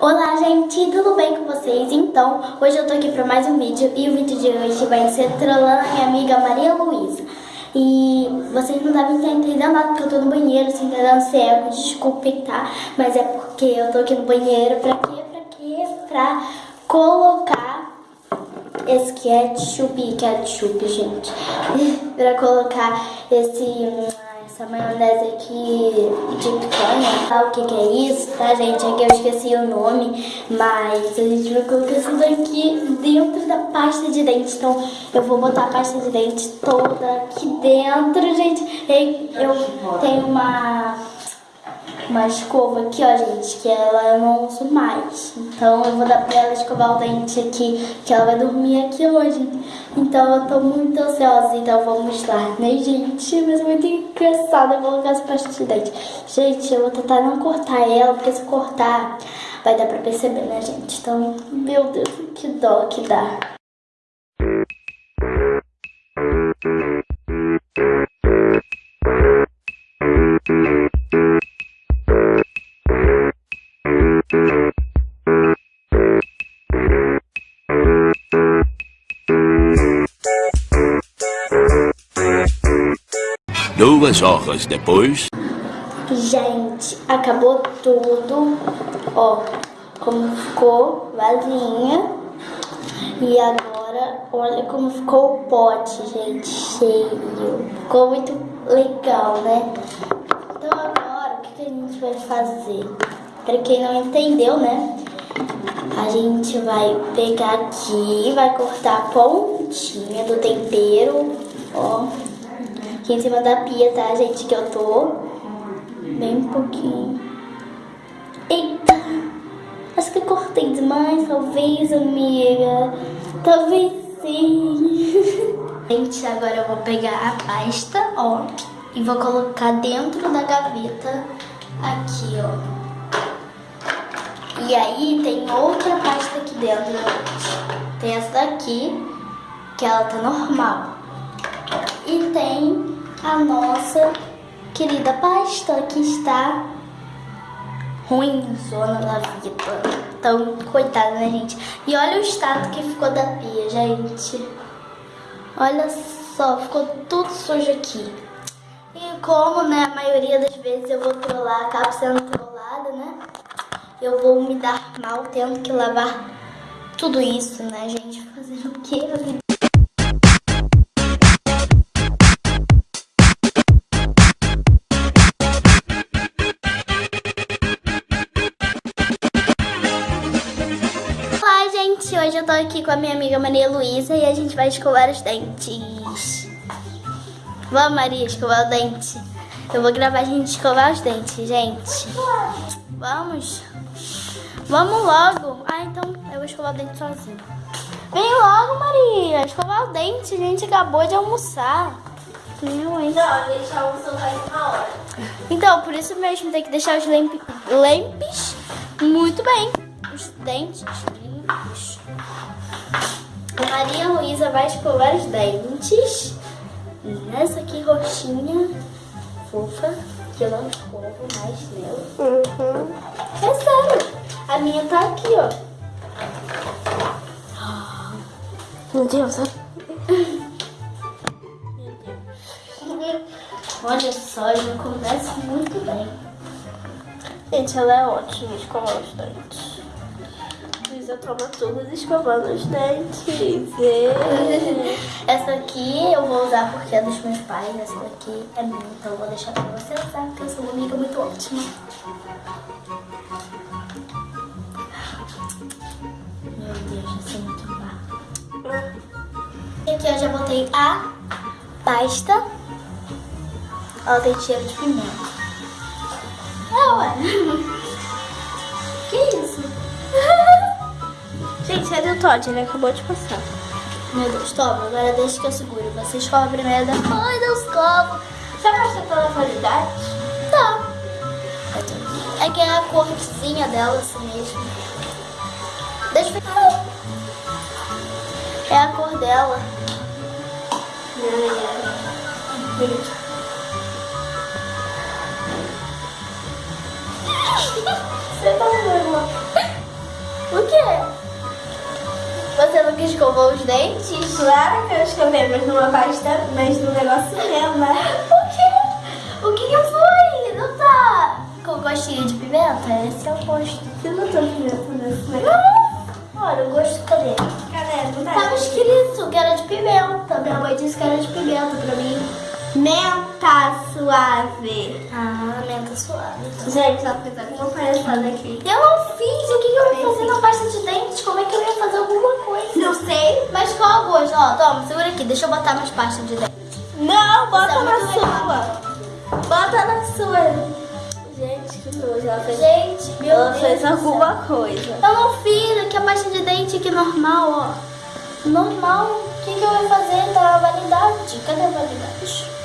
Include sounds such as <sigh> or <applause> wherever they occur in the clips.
Olá gente, tudo bem com vocês? Então, hoje eu tô aqui para mais um vídeo e o vídeo de hoje vai ser trollando a minha amiga Maria Luísa. E vocês não devem estar entendendo nada porque eu tô no banheiro, sem assim, dando cego, desculpe, tá? Mas é porque eu tô aqui no banheiro, pra quê? Pra quê? Pra colocar esse ketchup, ketchup, gente. <laughs> pra colocar esse essa maionese aqui de picanha, sabe o que, que é isso, tá, gente? Aqui eu esqueci o nome, mas a gente vai colocar isso daqui dentro da pasta de dente. Então, eu vou botar a pasta de dente toda aqui dentro, gente. Eu tenho uma uma escova aqui, ó, gente, que ela eu não uso mais. Então eu vou dar pra ela escovar o dente aqui, que ela vai dormir aqui hoje. Então eu tô muito ansiosa, então vamos lá, né, gente? Mas é muito engraçado eu colocar essa pasta de dente. Gente, eu vou tentar não cortar ela, porque se cortar vai dar pra perceber, né, gente? Então, meu Deus, que dó que dá. Duas horas depois. Gente, acabou tudo. Ó, como ficou vazinha. E agora, olha como ficou o pote, gente, cheio. Ficou muito legal, né? Então agora, o que a gente vai fazer? Para quem não entendeu, né? A gente vai pegar aqui, vai cortar a pontinha do tempero, ó aqui em cima da pia, tá, gente? Que eu tô bem pouquinho. Eita! Acho que eu cortei demais, talvez, amiga. Talvez sim. <laughs> gente, agora eu vou pegar a pasta, ó, e vou colocar dentro da gaveta aqui, ó. E aí tem outra pasta aqui dentro, Tem essa daqui, que ela tá normal. E tem a nossa querida pasta que está ruim, zona da vida. Então, coitada, né, gente? E olha o estado que ficou da pia, gente. Olha só, ficou tudo sujo aqui. E como, né, a maioria das vezes eu vou trollar, acabo sendo trollada, né? Eu vou me dar mal tendo que lavar tudo isso, né, gente? Fazer o quê? Hoje eu tô aqui com a minha amiga Maria Luísa e a gente vai escovar os dentes. Vamos, Maria, escovar o dente. Eu vou gravar a gente escovar os dentes, gente. Vamos. Vamos logo. Ah, então eu vou escovar o dente sozinho. Vem logo, Maria. Escovar o dente. A gente acabou de almoçar. Não, hein? Não, a gente almoçou faz uma hora. Então, por isso mesmo tem que deixar os lempes muito bem. Os dentes limpos. Luísa vai escovar os dentes nessa aqui roxinha, fofa, que eu não escovo mais nela. Uhum. É sério, a minha tá aqui, ó. Meu Deus, Meu Deus. Olha só, já começa muito bem. Gente, ela é ótima escovar os dentes. Luísa toma tudo escovando os dentes. <laughs> Essa aqui eu vou usar porque é dos meus pais. Essa daqui é minha, então eu vou deixar pra você usar, porque eu sou uma amiga muito ótima. Meu Deus, eu sou muito má. Aqui eu já botei a pasta. Ela tem cheiro de pimenta. É, ué. <laughs> que isso? Gente, cadê o Todd? Ele acabou de passar. Meu Deus, toma, agora deixa que eu seguro. Você escova primeiro, depois eu escovo. Você gosta pela qualidade? Tá. É que é a cortezinha dela assim mesmo. Deixa eu ver. É a cor dela. <laughs> Você tá vendo? O quê? Você nunca escovou os dentes? Claro que eu escovei, mas numa pasta, mas num negócio mesmo, né? <laughs> O quê? O que que foi? Não tá com gostinho de pimenta? Esse é o gosto. Você não tá pimenta nesse negócio? Olha, o gosto cadê? Cadê? Não tá? Tava escrito que era de pimenta. Minha mãe disse que era de pimenta pra mim. Menta suave. Ah, menta suave. Gente, ela fez alguma palhaçada aqui. Eu não fiz. O que, que eu ia fazer na pasta de dentes? Como é que eu ia fazer alguma coisa? Não sei. Mas qual gosto? Ó, toma, segura aqui. Deixa eu botar mais pasta de dentes. Não, bota é na sua. Bota na sua. Gente, que nojo. Ela fez, Gente, meu ela Deus fez céu. alguma coisa. Eu não fiz. Aqui a pasta de dente aqui normal, ó. Normal. O que, que eu ia fazer? Tá a validade. Cadê a validade?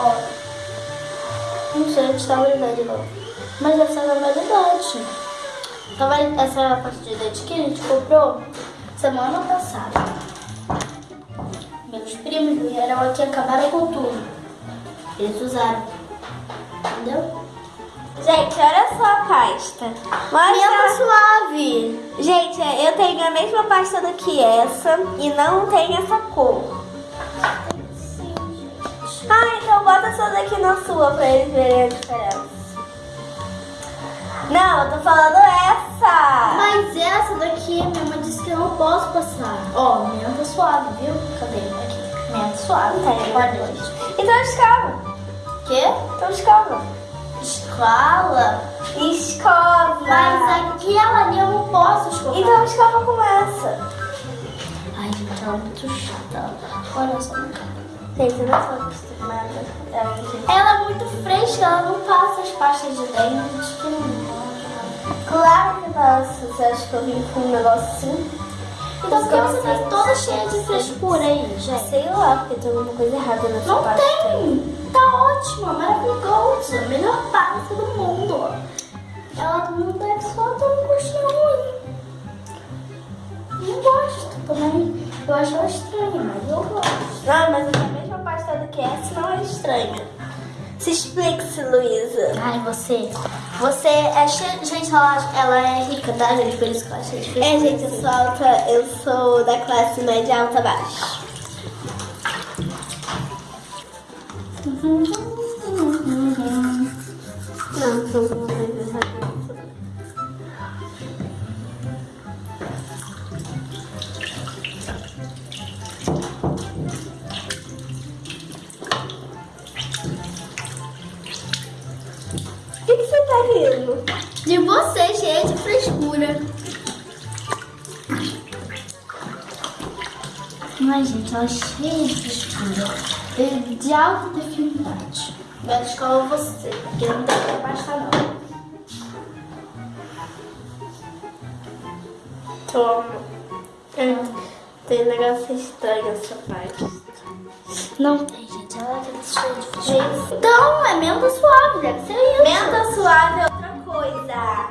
Ó. Não sei onde está a validade não. Mas essa é a validade. Tá vali- Essa pasta de dente aqui a gente comprou semana passada. Meus primos vieram aqui e acabaram com tudo. Eles usaram. Entendeu? Gente, olha só a pasta. Mostra. suave. Gente, eu tenho a mesma pasta do que essa e não tem essa cor. Na sua pra eles verem a diferença. Não, eu tô falando essa. Mas essa daqui, minha mãe disse que eu não posso passar. Ó, menta suave, viu? Cadê? Aqui. Menta suave. Tá aí. Guarda hoje. Então escova. Quê? Então escova. Escola? Escova. Mas aquela ali eu não posso escovar. Então escova com essa. Ai, gente, ela é muito chata. Olha só na cara. Eu acostumada. É um jeito. Ela é muito fresca, ela não passa as pastas de dente. Que. Claro que passa. Você acha que eu vim com um negócio assim? Então por que você tá toda cheia de frescura aí, gente? Sei lá, porque tem alguma coisa errada nessa Não pasta. tem! Tá ótima, maravilhosa, melhor pasta do mundo. Ela não deve só ter um gostinho ruim. Não gosto também. Eu acho ela estranha, mas eu gosto. Não, mas é a do que essa não é estranha. Se explique-se, Luísa. Ai, você. Você é cheia. Gente, ela, ela é rica, tá, gente? Por isso que é cheia de frescura. É, gente, eu sou alta, eu sou da classe média alta baixa. Não, são alguma que, que? De você, cheia de frescura. Ai, gente, ela é cheia de frescura. E De alta dificuldade. Vai escola você, porque não dá pra baixar, não. Toma. Tem um negócio estranho nessa parte. Não tem, é. Então, é menta suave, deve ser isso. Menta suave é outra coisa.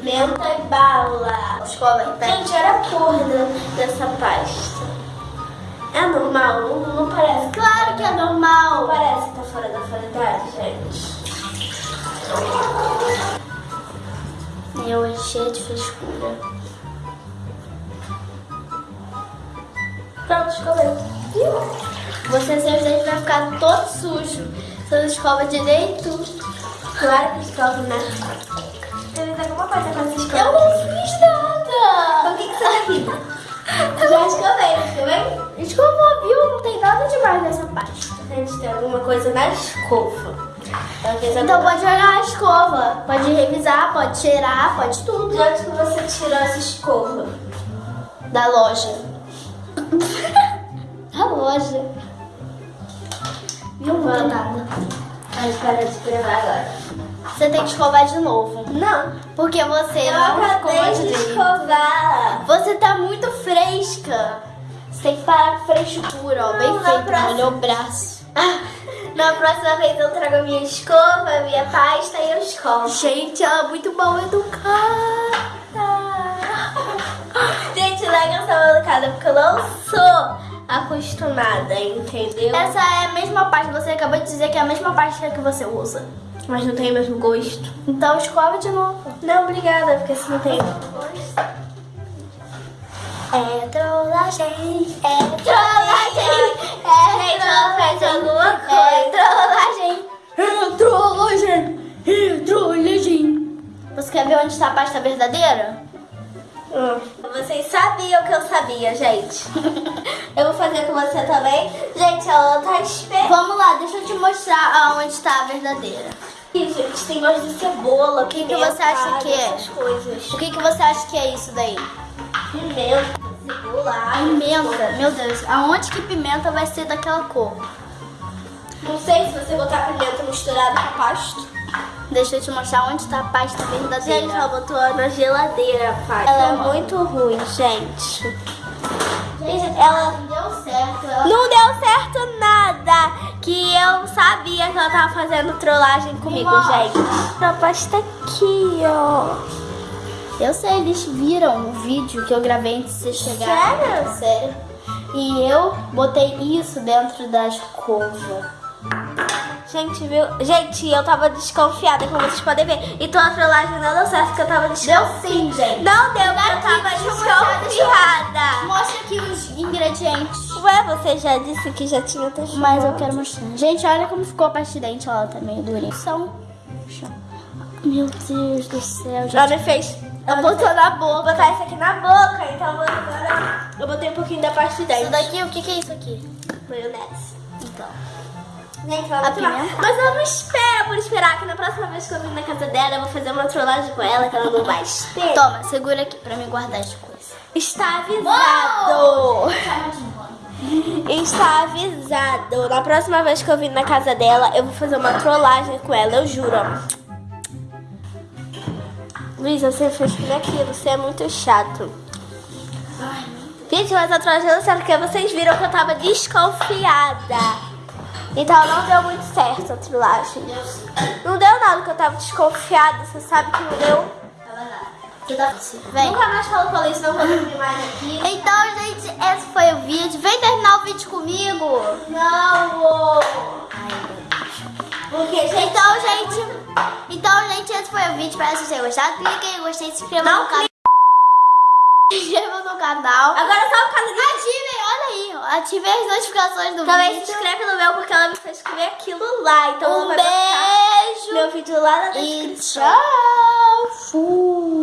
Menta e bala. Escola. Gente, olha a cor dessa pasta. É normal? Não, não parece. Claro que é Não normal. parece que tá fora da validade, gente. Eu é cheia de frescura. Pronto, escolheu. Você, seus dentes vai ficar todo sujo. Você não escova direito. Claro que escova, né? Teve alguma coisa com essa Eu escova? não fiz nada. O que, que você tá? <laughs> Já escovei, escovei? Escovou, viu? Não tem nada demais nessa pasta. Gente, tem alguma coisa na escova. Então pode olhar a escova. Pode revisar, pode cheirar, pode tudo. De onde que você tirou essa escova? Da loja. <laughs> da loja. Não tem nada. Mas para de gravar agora. Você tem que escovar de novo. Não. Porque você Eu não escovou acabei de escovar. Você tá muito fresca. Você tem que parar com frescura, ó. Bem Não, na feito, próxima- molhou o braço. Na próxima vez eu trago a minha escova, minha pasta e eu escovo. Gente, ela é muito mal educada. Gente, não é que eu sou educada porque eu não sou acostumada, entendeu? Essa é a mesma pasta, você acabou de dizer que é a mesma pasta que você usa. Mas não tem o mesmo gosto. Então escova de novo. Não, obrigada, porque assim não tem gosto. É trollagem, é trollagem, é alguma É trollagem, é trollagem, é trollagem. Você quer ver onde está a pasta verdadeira? Hum. Vocês sabiam que eu sabia, gente. <laughs> eu vou fazer com você também. Gente, ela tá esperando. Vamos lá, deixa eu te mostrar aonde está a verdadeira. Ih, gente, tem gosto de cebola, O que que você acha que é? O que, que você acha que é isso daí? Pimenta, cebola. Pimenta, meu Deus, aonde que pimenta vai ser daquela cor? Não sei se você botar pimenta misturada com pasto. Deixa eu te mostrar onde está a pasta verdadeira. Gente, ela botou na geladeira, pai. Ela é muito ruim, gente. Gente, ela- não deu certo. Ela... Não deu certo nada. Que eu sabia que ela tava fazendo trollagem comigo, gente. A pasta aqui, ó. Eu sei, eles viram o vídeo que eu gravei antes de você chegar. Sério? Sério. E eu botei isso dentro da escova. Gente, viu? Gente, eu tava desconfiada, como vocês podem ver. Então a trollagem não deu certo, porque eu tava desconfiada. Deu sim, gente. Não deu, porque eu tava eu eu desconfiada. Mostra aqui os ingredientes. Ué, você já disse que já tinha testado. Mas eu quero mostrar. Gente, olha como ficou a pasta de dente. Ela tá meio durinha. São... Meu Deus do céu, gente. Já me fez. Ela botou na boca. Vou botar isso aqui na boca, então eu vou agora. Eu botei um pouquinho da parte de Isso dentro. daqui, o que, que é isso aqui? Maionese. Então. Gente, ela A muito mal. pimenta? Mas eu não espero por esperar, que na próxima vez que eu vir na casa dela, eu vou fazer uma trollagem com ela, que ela não vai esperar. Toma, segura aqui pra me guardar as coisas. Está avisado! Está avisado. Na próxima vez que eu vir na casa dela, eu vou fazer uma trollagem com ela, eu juro. Luiz, você fez tudo aquilo, você é muito chato. Gente, mas a trollagem deu certo, porque vocês viram que eu tava desconfiada. Então não deu muito certo a trollagem. Não deu nada que eu tava desconfiada, você sabe que não deu. Vem. Nunca mais falo com Luiz, não eu vir mais aqui. Então, gente, esse foi o vídeo. Vem terminar o vídeo comigo. Não! Porque, gente, Então, gente, então, gente, esse foi o vídeo. Espero que vocês tenham gostado. Clique em gostei, se inscreva Não no canal. Se inscreva no canal. agora só disso. Ativem, ativem as notificações do Também se vídeo. inscreve no meu, porque ela me fez comer aquilo lá. Então Um beijo meu vídeo lá na e descrição. tchau. Fui.